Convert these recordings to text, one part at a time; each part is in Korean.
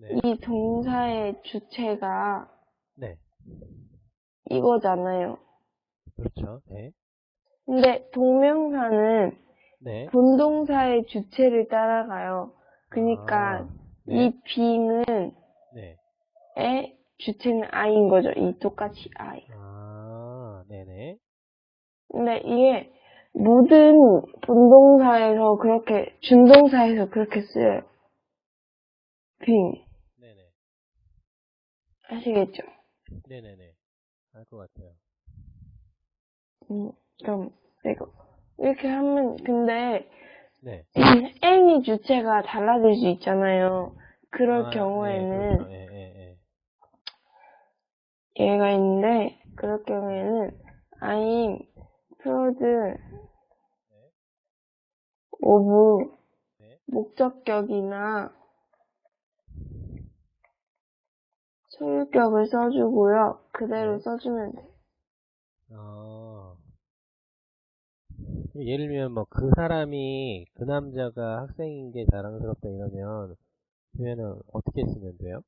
네. 이 동사의 주체가 네. 이거잖아요. 그렇죠. 네. 근데 동명사는 네. 본동사의 주체를 따라가요. 그러니까 아, 네. 이 being은 네. 의 주체는 I인 거죠. 이 똑같이 I. 아, 네네. 근데 이게 모든 본동사에서 그렇게 준동사에서 그렇게 쓰여요. 네네. 아시겠죠? 네네네. 알 것 같아요. 음, 그럼 이거 이렇게 하면 근데 네. n이 주체가 달라질 수 있잖아요. 그럴 아, 경우에는 네, 그렇죠. 예, 예, 예. 얘가 있는데 그럴 경우에는 I'm proud of 네. 목적격이나 소유격을 써주고요. 그대로 네. 써주면 돼요. 아. 예를 들면 뭐 그 사람이 그 남자가 학생인 게 자랑스럽다 이러면 표현은 어떻게 쓰면 돼요?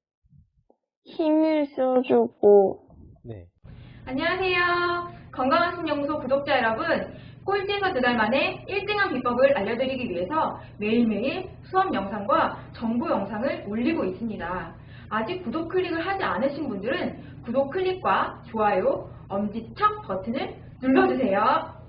힘을 써주고 네. 안녕하세요. 건강한 신연구소 구독자 여러분. 꼴찌에서 두 달 만에 1등한 비법을 알려드리기 위해서 매일매일 수업 영상과 정보 영상을 올리고 있습니다. 아직 구독 클릭을 하지 않으신 분들은 구독 클릭과 좋아요, 엄지척 버튼을 눌러주세요.